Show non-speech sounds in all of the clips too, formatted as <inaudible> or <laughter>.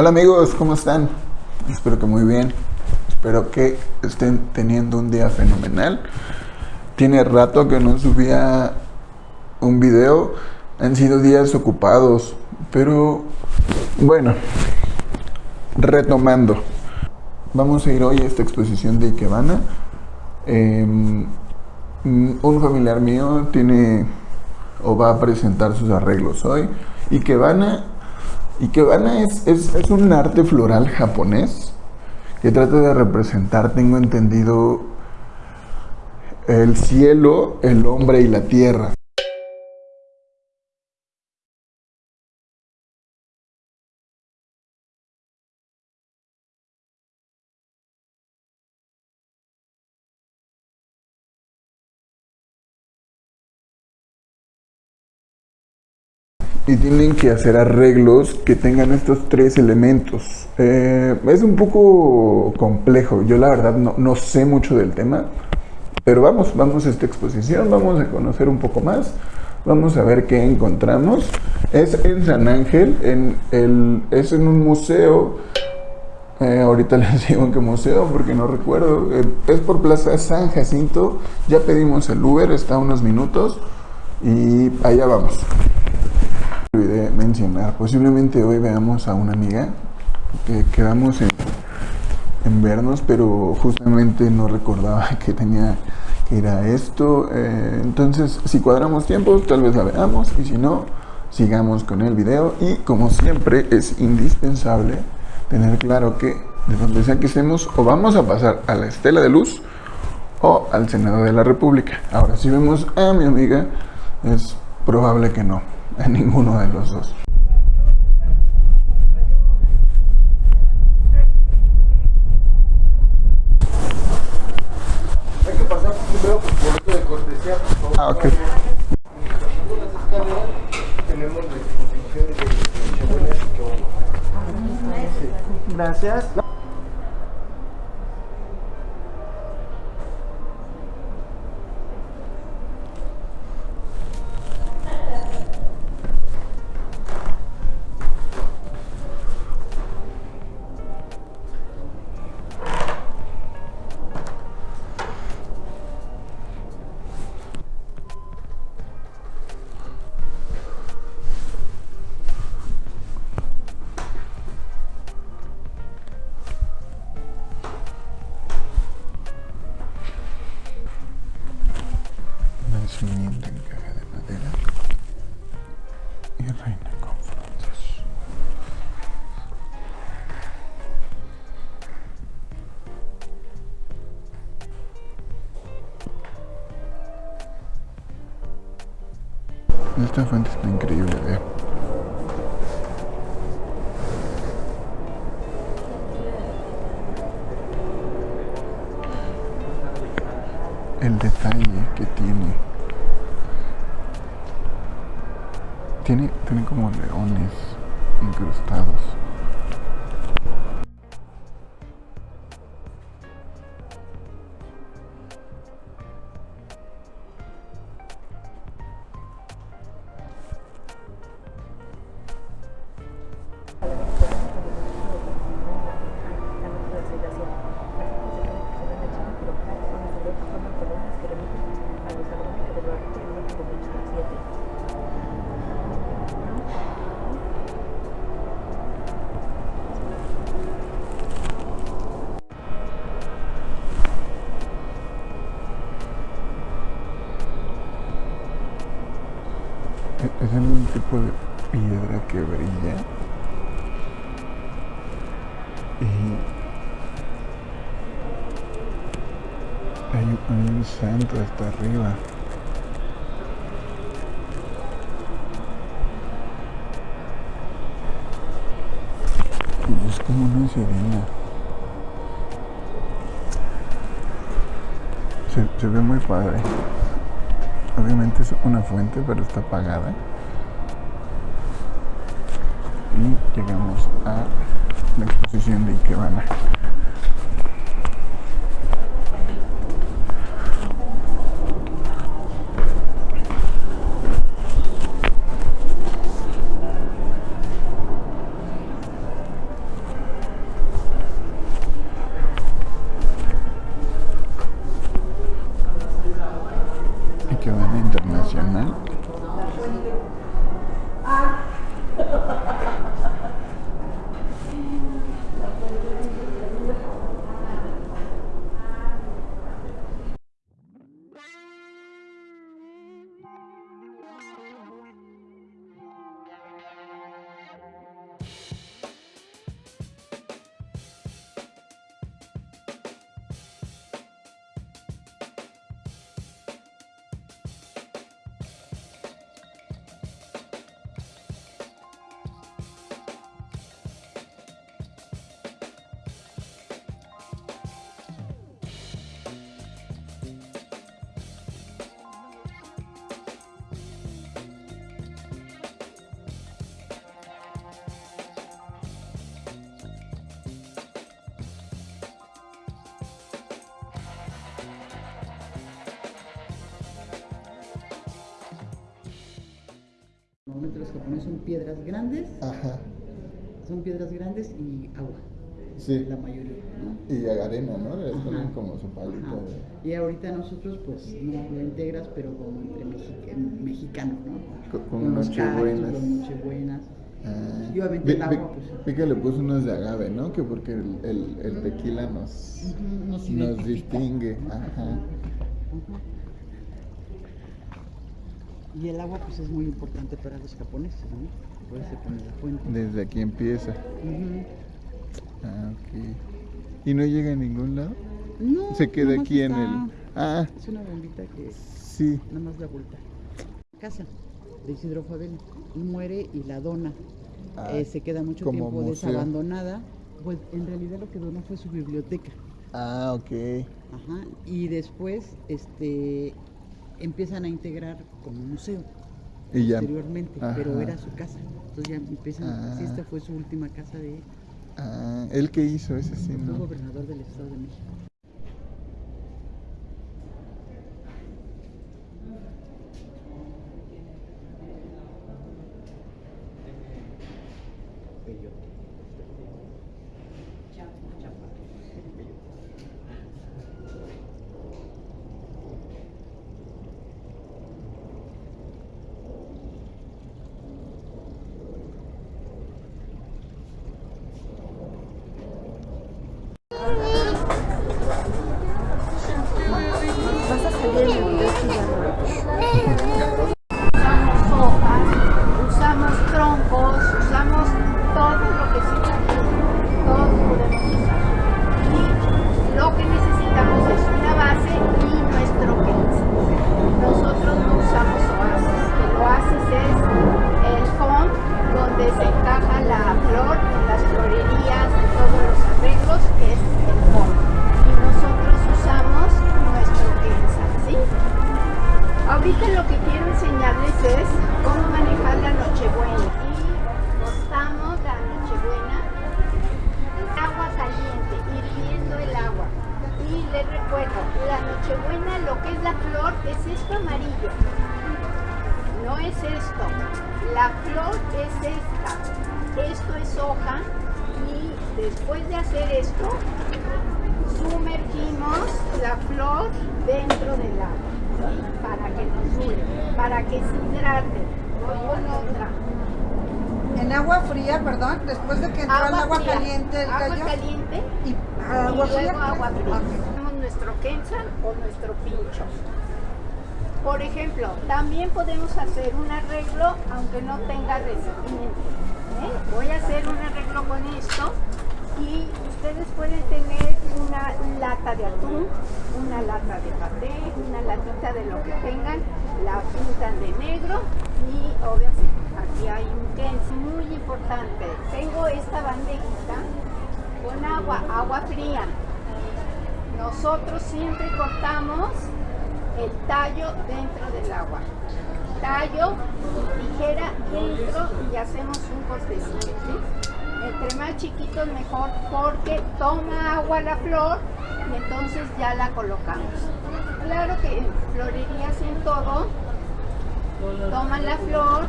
Hola amigos, ¿cómo están? Espero que muy bien. Espero que estén teniendo un día fenomenal. Tiene rato que no subía un video. Han sido días ocupados. Pero bueno, retomando. Vamos a ir hoy a esta exposición de Ikebana. Em, un familiar mío tiene o va a presentar sus arreglos hoy. Ikebana Ikebana es, es, es un arte floral japonés que trata de representar, tengo entendido, el cielo, el hombre y la tierra. Y tienen que hacer arreglos que tengan estos tres elementos. Eh, es un poco complejo, yo la verdad no, no, sé mucho del tema, pero vamos, vamos a esta exposición, vamos a conocer un poco más, vamos a ver qué encontramos. Es en San Ángel, en el, es en un museo, eh, ahorita <laughs> les digo en qué museo porque no recuerdo, eh, es por Plaza San Jacinto, ya pedimos el Uber, está a unos minutos. Y allá vamos olvidé mencionar, posiblemente hoy veamos a una amiga que quedamos en, vernos, pero justamente no recordaba <laughs> que tenía que ir a esto. Eh, entonces, si cuadramos tiempos, tal vez la veamos, y si no, sigamos con el video. Y como siempre, es indispensable tener claro que de donde sea que estemos, o vamos a pasar a la estela de luz o al Senado de la República. Ahora, si vemos a mi amiga, es probable que no a ninguno de los dos. Hay que pasar primero por esto de cortesía, por favor. Ah, ok. Las Esta fuente está increíble, vea. El detalle que tiene. Tiene, tiene como leones incrustados. Piedra que brilla. Y hay, un santo hasta arriba. Y es como una sirena. Se, se ve muy padre. Obviamente es una fuente, pero está apagada. Y llegamos a la exposición de Ikebana. Normalmente los japoneses son piedras grandes, Ajá. son piedras grandes y agua, Sí. la mayoría, ¿no? Y arena, ¿no? Les ponen como su palito. de- Y ahorita nosotros pues no lo integras, pero como entre mexi- mexicano, ¿no? Co- con los nochebuenas. los nochebuenas. Ah. Y obviamente Vi- el agua, pues. vi que le puso unos de agave, ¿no? Que porque el, el, el tequila nos, nos distingue. Ajá. Y el agua pues es muy importante para los japoneses, ¿no? Por eso pone la fuente. Desde aquí empieza. Ah, ok. ¿Y no llega a ningún lado? No, Se queda aquí en el... Ah, Es una bombita que sí. nada más da vuelta. Casa de Isidro Fabel muere y la dona. Ah, Eh, se queda mucho como tiempo museo. desabandonada. Pues en realidad lo que donó fue su biblioteca. Ah, ok. Ajá. Y después este empiezan a integrar como museo Y ya. posteriormente, pero Ajá. era su casa. Entonces ya empiezan, Ah. esta fue su última casa de él, Ah, ¿el que hizo ese sí, fue no? gobernador del Estado de México. Cómo manejar la Nochebuena. Y cortamos la Nochebuena, agua caliente, hirviendo el agua. Y les recuerdo, la Nochebuena, lo que es la flor, es esto amarillo. No es esto. La flor es esta. Esto es hoja. Y después de hacer esto, sumergimos la flor dentro del agua. Para que nos dure, para que se hidrate. Voy con otra. En agua fría, perdón, después de que entró el agua fría, caliente el agua gallo. caliente Y y agua fría. luego agua fría. Tenemos nuestro kensan o nuestro pincho. Por ejemplo, también podemos hacer un arreglo aunque no tenga recipiente. ¿eh? Voy a hacer un arreglo con esto y ustedes pueden tener una lata de atún, una lata de paté, una latita de lo que tengan, la pintan de negro y obviamente aquí hay un kensan muy importante. Tengo esta bandejita con agua, agua fría. Nosotros siempre cortamos el tallo dentro del agua. Tallo, tijera dentro y hacemos un cortecito. ¿sí? Entre más chiquitos mejor porque toma agua la flor y entonces ya la colocamos. Claro que en florerías en todo, toman la flor,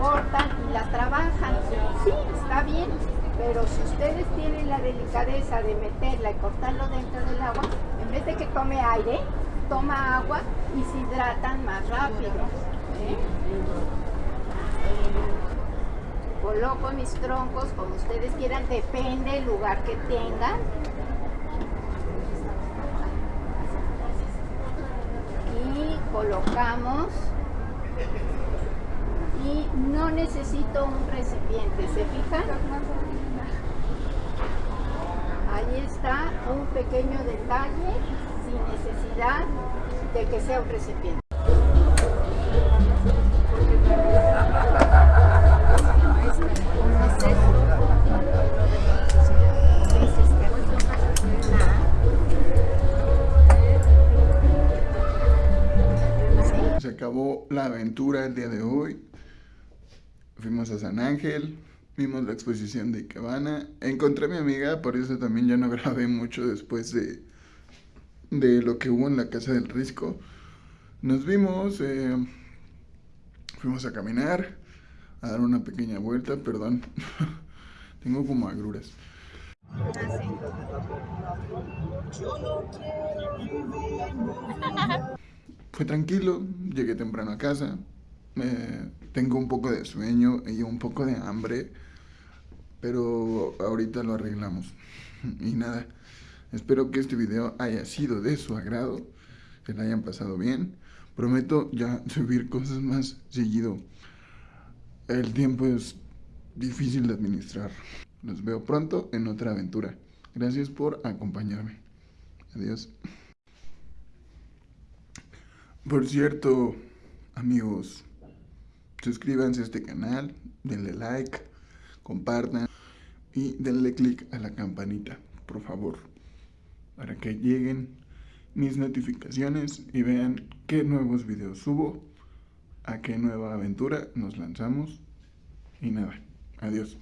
cortan y la trabajan. Sí, está bien, pero si ustedes tienen la delicadeza de meterla y cortarlo dentro del agua, en vez de que tome aire, toma agua y se hidratan más rápido. ¿eh? Coloco mis troncos como ustedes quieran, depende del lugar que tengan. Y colocamos y no necesito un recipiente, ¿se fijan? Ahí está un pequeño detalle sin necesidad de que sea un recipiente. El día de hoy. Fuimos a San Ángel, vimos la exposición de Ikebana. Encontré a mi amiga, por eso también ya no <laughs> grabé mucho después de, de lo que hubo en la casa del Risco. Nos vimos, eh, fuimos a caminar. a dar una pequeña vuelta, perdón. <laughs> Tengo como agruras. Fue tranquilo, llegué temprano a casa, tengo un poco de sueño y un poco de hambre, pero ahorita lo arreglamos. <laughs> Y nada, espero que este video haya sido de su agrado, que la hayan pasado bien. Prometo ya <laughs> subir cosas más seguido. El tiempo es difícil de administrar. Los veo pronto en otra aventura. Gracias por acompañarme. Adiós. Por cierto, amigos, suscríbanse a este canal, denle like, compartan y denle click a la campanita, por favor, para que lleguen mis notificaciones y vean qué nuevos videos subo, a qué nueva aventura nos lanzamos y nada, adiós.